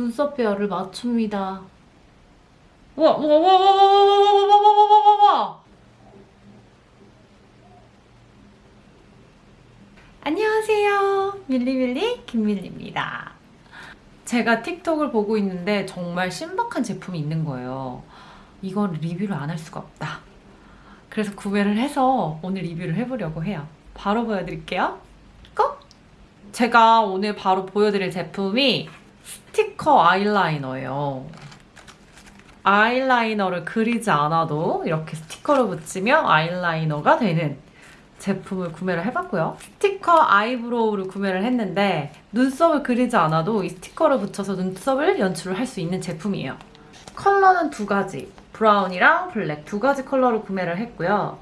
눈썹 배열을 맞춥니다. 우와, 우와, 우와, 우와, 우와, 우와, 우와, 우와, 우와, 우와, 우와. 안녕하세요. 밀리밀리 김밀리입니다. 제가 틱톡을 보고 있는데 정말 신박한 제품이 있는 거예요. 이건 리뷰를 안 할 수가 없다. 그래서 구매를 해서 오늘 리뷰를 해보려고 해요. 바로 보여드릴게요. Go! 제가 오늘 바로 보여드릴 제품이 스티커 아이라이너예요. 아이라이너를 그리지 않아도 이렇게 스티커를 붙이면 아이라이너가 되는 제품을 구매를 해봤고요. 스티커 eyebrow를 구매를 했는데 눈썹을 그리지 않아도 이 스티커를 붙여서 눈썹을 연출을 할 수 있는 제품이에요. 컬러는 두 가지, 브라운이랑 블랙 두 가지 컬러로 구매를 했고요.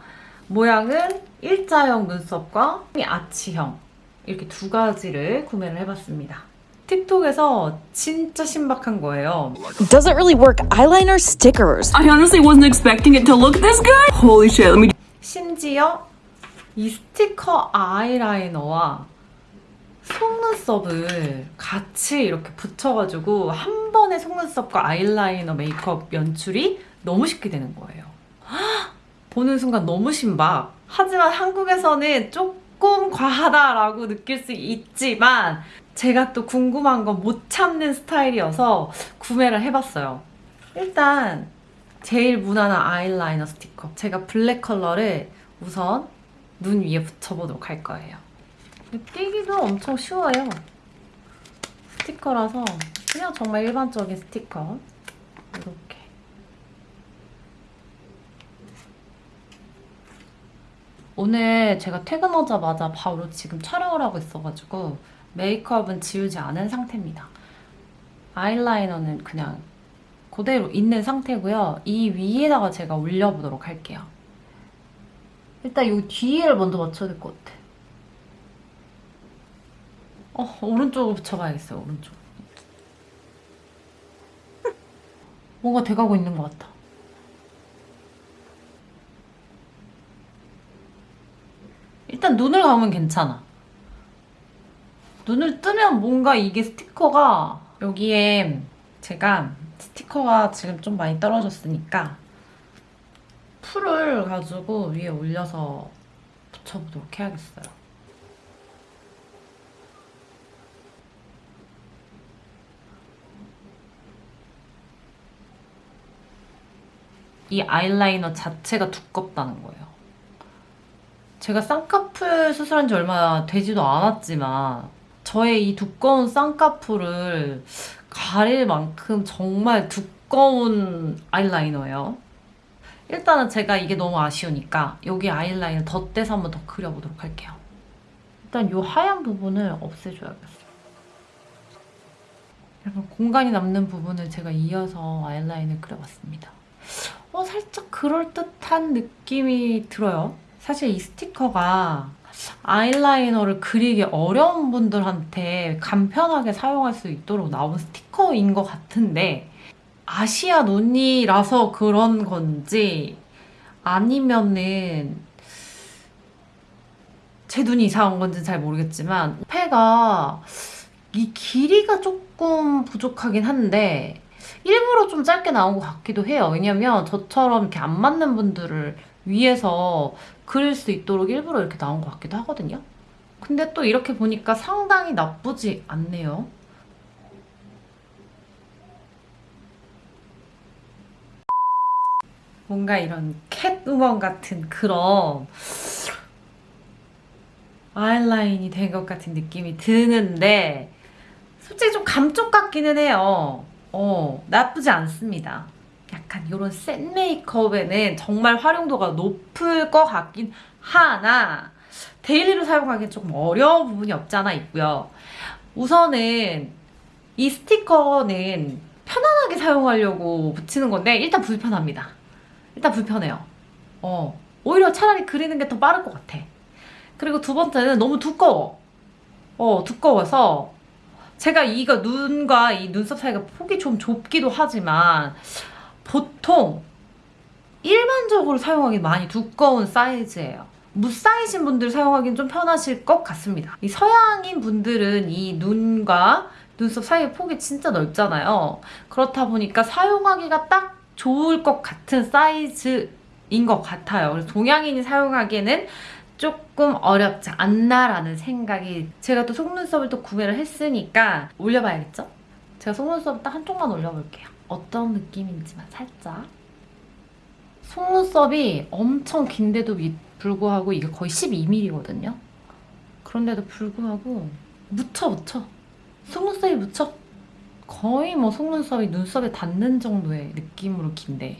모양은 일자형 눈썹과 아치형 이렇게 두 가지를 구매를 해봤습니다. 틱톡에서 진짜 신박한 거예요. Does it really work? Eyeliner stickers. I honestly wasn't expecting it to look this good. Holy shit, let me 심지어 이 스티커 아이라이너와 속눈썹을 같이 이렇게 붙여가지고 한 번에 속눈썹과 아이라이너 메이크업 연출이 너무 쉽게 되는 거예요. 헉! 보는 순간 너무 신박. 하지만 한국에서는 조금 과하다라고 느낄 수 있지만 제가 또 궁금한 건못 참는 스타일이어서 구매를 해봤어요. 일단 제일 무난한 아이라이너 스티커. 제가 블랙 컬러를 우선 눈 위에 붙여보도록 할 거예요. 떼기도 엄청 쉬워요. 스티커라서 그냥 정말 일반적인 스티커. 이렇게. 오늘 제가 퇴근하자마자 바로 지금 촬영을 하고 있어가지고 메이크업은 지우지 않은 상태입니다. 아이라이너는 그냥 그대로 있는 상태고요. 이 위에다가 제가 올려보도록 할게요. 일단 이 뒤에를 먼저 맞춰야 될 것 같아. 어, 오른쪽으로 붙여봐야겠어요, 오른쪽. 뭔가 돼가고 있는 것 같아. 일단 눈을 감으면 괜찮아. 눈을 뜨면 뭔가 이게 스티커가 여기에 제가 스티커가 지금 좀 많이 떨어졌으니까 풀을 가지고 위에 올려서 붙여보도록 해야겠어요. 이 아이라이너 자체가 두껍다는 거예요. 제가 쌍꺼풀 수술한 지 얼마 되지도 않았지만 저의 이 두꺼운 쌍꺼풀을 가릴 만큼 정말 두꺼운 아이라이너예요. 일단은 제가 이게 너무 아쉬우니까 여기 아이라인을 덧대서 한번 더 그려보도록 할게요. 일단 이 하얀 부분을 없애줘야겠어요. 약간 공간이 남는 부분을 제가 이어서 아이라인을 그려봤습니다. 어, 살짝 그럴듯한 느낌이 들어요. 사실 이 스티커가 아이라이너를 그리기 어려운 분들한테 간편하게 사용할 수 있도록 나온 스티커인 것 같은데 아시아 눈이라서 그런 건지 아니면은 제 눈이 이상한 건지 잘 모르겠지만 폐가 이 길이가 조금 부족하긴 한데 일부러 좀 짧게 나온 것 같기도 해요. 왜냐면 저처럼 이렇게 안 맞는 분들을 위해서 그릴 수 있도록 일부러 이렇게 나온 것 같기도 하거든요. 근데 또 이렇게 보니까 상당히 나쁘지 않네요. 뭔가 이런 캣우먼 같은 그런 아이라인이 된 것 같은 느낌이 드는데 솔직히 좀 감쪽 같기는 해요. 어, 나쁘지 않습니다. 약간 이런 센 메이크업에는 정말 활용도가 높을 것 같긴 하나 daily로 사용하기엔 조금 어려운 부분이 없지 않아 있고요. 우선은 이 스티커는 편안하게 사용하려고 붙이는 건데 일단 불편합니다. 일단 불편해요. 어, 오히려 차라리 그리는 게 더 빠를 것 같아. 그리고 두 번째는 너무 두꺼워. 어, 두꺼워서 제가 이거 눈과 이 눈썹 사이가 폭이 좀 좁기도 하지만 보통 일반적으로 사용하기 많이 두꺼운 사이즈예요. 무사이신 분들 사용하기는 좀 편하실 것 같습니다. 이 서양인 분들은 이 눈과 눈썹 사이의 폭이 진짜 넓잖아요. 그렇다 보니까 사용하기가 딱 좋을 것 같은 사이즈인 것 같아요. 그래서 동양인이 사용하기에는 조금 어렵지 않나라는 생각이 제가 또 속눈썹을 또 구매를 했으니까 올려봐야겠죠? 제가 속눈썹 딱 한쪽만 올려볼게요. 어떤 느낌인지만 살짝. 속눈썹이 엄청 긴데도 미- 불구하고 이게 거의 12mm거든요. 그런데도 불구하고 묻혀 묻혀. 속눈썹이 묻혀. 거의 뭐 속눈썹이 눈썹에 닿는 정도의 느낌으로 긴데.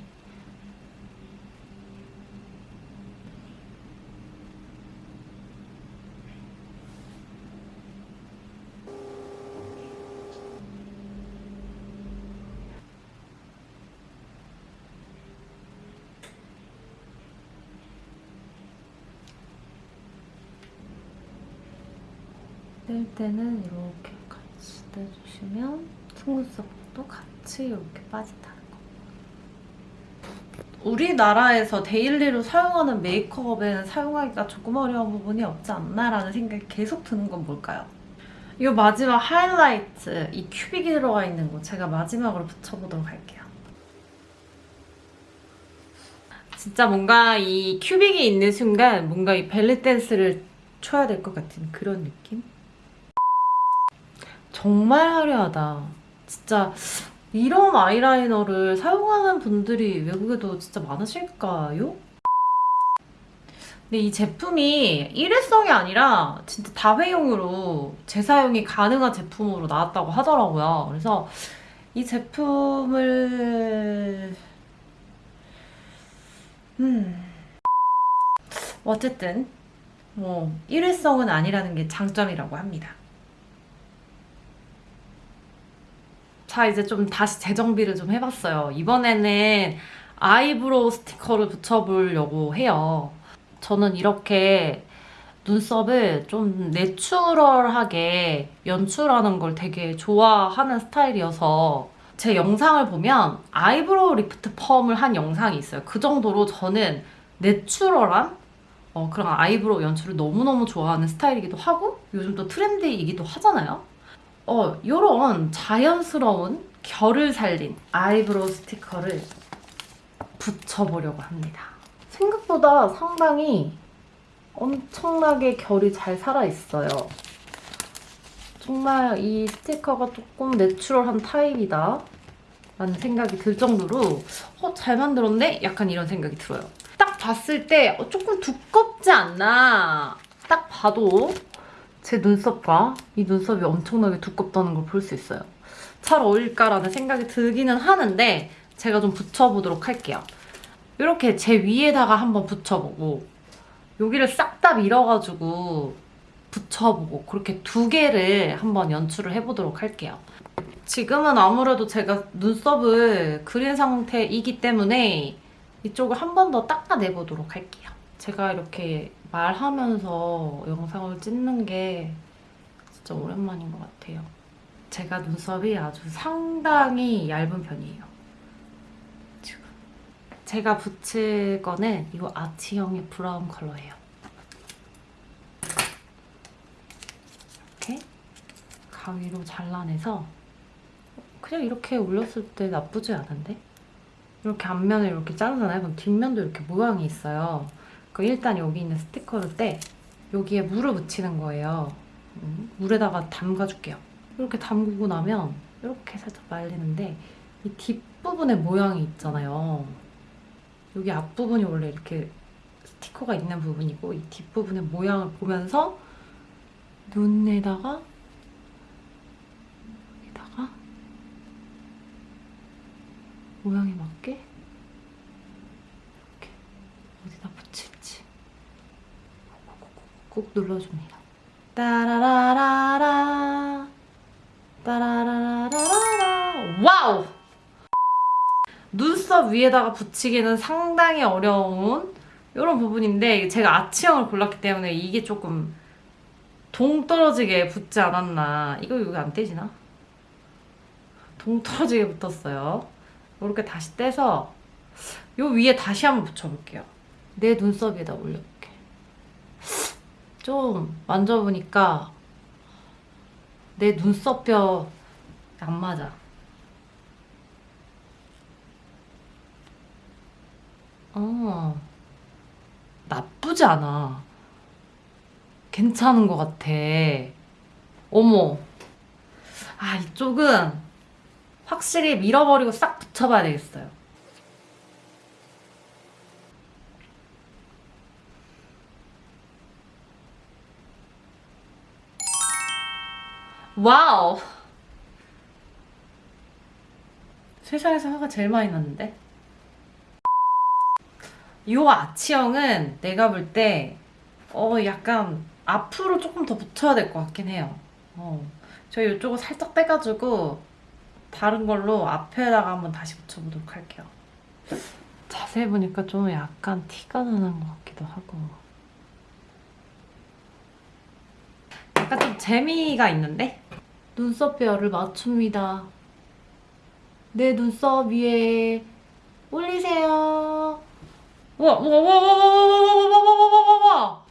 뗄 때는 이렇게 같이 떼주시면 속눈썹도 같이 이렇게 빠진다는 거. 우리나라에서 daily로 사용하는 메이크업에는 사용하기가 조금 어려운 부분이 없지 않나라는 생각이 계속 드는 건 뭘까요? 이 마지막 하이라이트, 이 큐빅이 들어가 있는 거 제가 마지막으로 붙여보도록 할게요. 진짜 뭔가 이 큐빅이 있는 순간 뭔가 이 벨리 댄스를 춰야 될 것 같은 그런 느낌? 정말 화려하다. 진짜 이런 아이라이너를 사용하는 분들이 외국에도 진짜 많으실까요? 근데 이 제품이 일회성이 아니라 진짜 다회용으로 재사용이 가능한 제품으로 나왔다고 하더라고요. 그래서 이 제품을 음 어쨌든 뭐 일회성은 아니라는 게 장점이라고 합니다. 자 이제 좀 다시 재정비를 좀 해봤어요. 이번에는 eyebrow 스티커를 붙여보려고 해요. 저는 이렇게 눈썹을 좀 natural하게 연출하는 걸 되게 좋아하는 스타일이어서 제 영상을 보면 eyebrow 리프트 펌을 한 영상이 있어요. 그 정도로 저는 natural한 어, 그런 eyebrow 연출을 너무너무 좋아하는 스타일이기도 하고 요즘 또 trendy이기도 하잖아요. 어, 요런 자연스러운 결을 살린 eyebrow 스티커를 붙여보려고 합니다. 생각보다 상당히 엄청나게 결이 잘 살아있어요. 정말 이 스티커가 조금 내추럴한 타입이다 라는 생각이 들 정도로 어, 잘 만들었네? 약간 이런 생각이 들어요. 딱 봤을 때 어, 조금 두껍지 않나 딱 봐도 제 눈썹과 이 눈썹이 엄청나게 두껍다는 걸 볼 수 있어요. 잘 어울릴까라는 생각이 들기는 하는데 제가 좀 붙여보도록 할게요. 이렇게 제 위에다가 한번 붙여보고 여기를 싹 다 밀어가지고 붙여보고 그렇게 두 개를 한번 연출을 해보도록 할게요. 지금은 아무래도 제가 눈썹을 그린 상태이기 때문에 이쪽을 한 번 더 닦아내보도록 할게요. 제가 이렇게 말하면서 영상을 찍는 게 진짜 오랜만인 것 같아요. 제가 눈썹이 아주 상당히 얇은 편이에요. 지금. 제가 붙일 거는 이거 아치형의 브라운 컬러예요. 이렇게 가위로 잘라내서 그냥 이렇게 올렸을 때 나쁘지 않은데? 이렇게 앞면을 이렇게 자르잖아요. 그럼 뒷면도 이렇게 모양이 있어요. 그 일단 여기 있는 스티커를 떼 여기에 물을 묻히는 거예요. 음, 물에다가 담가줄게요. 이렇게 담그고 나면 이렇게 살짝 말리는데 이 뒷부분에 모양이 있잖아요. 여기 앞부분이 원래 이렇게 스티커가 있는 부분이고 이 뒷부분의 모양을 보면서 눈에다가 여기다가 모양에 맞게 어디다 붙일지 꾹꾹꾹꾹 눌러줍니다. 따라라라라 따라라라라라 와우! 눈썹 위에다가 붙이기는 상당히 어려운 이런 부분인데 제가 아치형을 골랐기 때문에 이게 조금 동떨어지게 붙지 않았나 이거 여기 안 떼지나? 동떨어지게 붙었어요. 이렇게 다시 떼서 요 위에 다시 한번 붙여볼게요. 내 눈썹에다 올려볼게. 좀 만져보니까 내 눈썹뼈 안 맞아. 어, 나쁘지 않아. 괜찮은 것 같아. 어머. 아, 이쪽은 확실히 밀어버리고 싹 붙여봐야 되겠어요. Wow! 세상에서 화가 제일 많이 났는데? 이 아치형은 내가 볼 때, 어, 약간 앞으로 조금 더 붙여야 될 것 같긴 해요. 어. 저 이쪽을 살짝 빼가지고, 다른 걸로 앞에다가 한번 다시 붙여보도록 할게요. 자세히 보니까 좀 약간 티가 나는 것 같기도 하고. 약간 좀 재미가 있는데? 눈썹 뼈를 맞춥니다. 내 눈썹 위에 올리세요. 우와, 우와, 우와, 우와, 우와, 우와, 우와, 우와, 우와, 우와, 우와.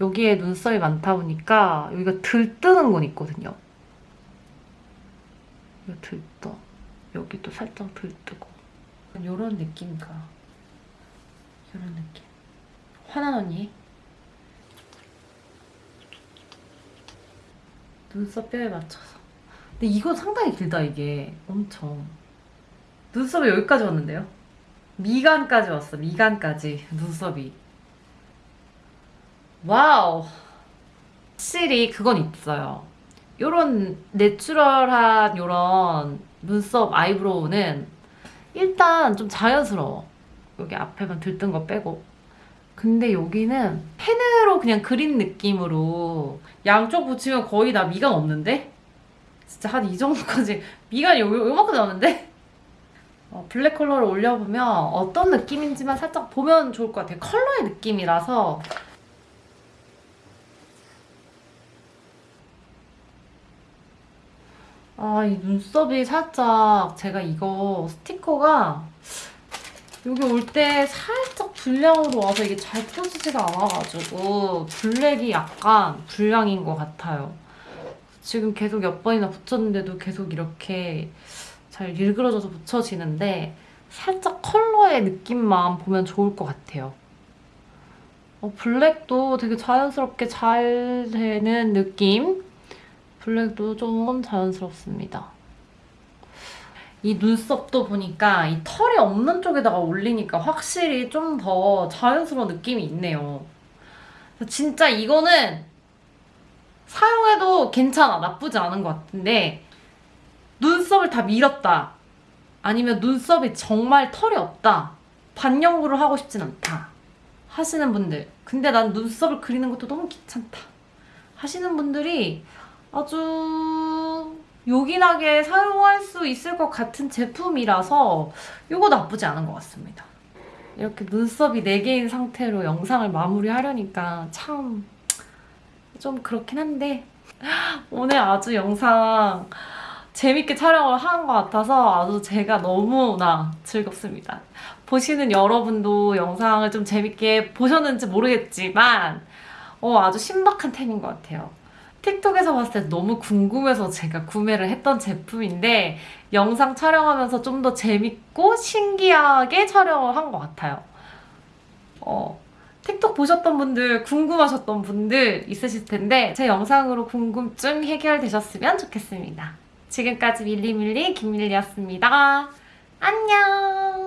여기에 눈썹이 많다 보니까 여기가 들뜨는 건 있거든요. 여기 들떠. 여기도 살짝 들뜨고. 이런 느낌인가. 이런 느낌. 화난 언니. 눈썹 뼈에 맞춰서. 근데 이건 상당히 길다 이게. 엄청. 눈썹이 여기까지 왔는데요? 미간까지 왔어. 미간까지 눈썹이. Wow. 확실히 그건 있어요. 요런 natural한 요런 눈썹 eyebrow는 일단 좀 자연스러워. 여기 앞에만 들뜬 거 빼고. 근데 여기는 펜으로 그냥 그린 느낌으로 양쪽 붙이면 거의 다 미간 없는데? 진짜 한 이 정도까지 미간이 요, 요, 요만큼 나오는데? 어, 블랙 컬러를 올려보면 어떤 느낌인지만 살짝 보면 좋을 것 같아요. 컬러의 느낌이라서 아, 이 눈썹이 살짝 제가 이거 스티커가 여기 올 때 살짝 불량으로 와서 이게 잘 펴지지가 않아가지고 블랙이 약간 불량인 것 같아요. 지금 계속 몇 번이나 붙였는데도 계속 이렇게 잘 일그러져서 붙여지는데 살짝 컬러의 느낌만 보면 좋을 것 같아요. 어, 블랙도 되게 자연스럽게 잘 되는 느낌? 블랙도 좀 자연스럽습니다. 이 눈썹도 보니까 이 털이 없는 쪽에다가 올리니까 확실히 좀 더 자연스러운 느낌이 있네요. 진짜 이거는 사용해도 괜찮아. 나쁘지 않은 것 같은데 눈썹을 다 밀었다. 아니면 눈썹이 정말 털이 없다. 반영구를 하고 싶진 않다. 하시는 분들. 근데 난 눈썹을 그리는 것도 너무 귀찮다. 하시는 분들이 아주 요긴하게 사용할 수 있을 것 같은 제품이라서 이거 나쁘지 않은 것 같습니다. 이렇게 눈썹이 4개인 상태로 영상을 마무리하려니까 참 좀 그렇긴 한데 오늘 아주 영상 재밌게 촬영을 한 것 같아서 아주 제가 너무나 즐겁습니다. 보시는 여러분도 영상을 좀 재밌게 보셨는지 모르겠지만 어, 아주 신박한 템인 것 같아요. 틱톡에서 봤을 때 너무 궁금해서 제가 구매를 했던 제품인데 영상 촬영하면서 좀 더 재밌고 신기하게 촬영을 한 것 같아요. 어, 틱톡 보셨던 분들, 궁금하셨던 분들 있으실 텐데 제 영상으로 궁금증 해결되셨으면 좋겠습니다. 지금까지 밀리밀리 김밀리였습니다. 안녕!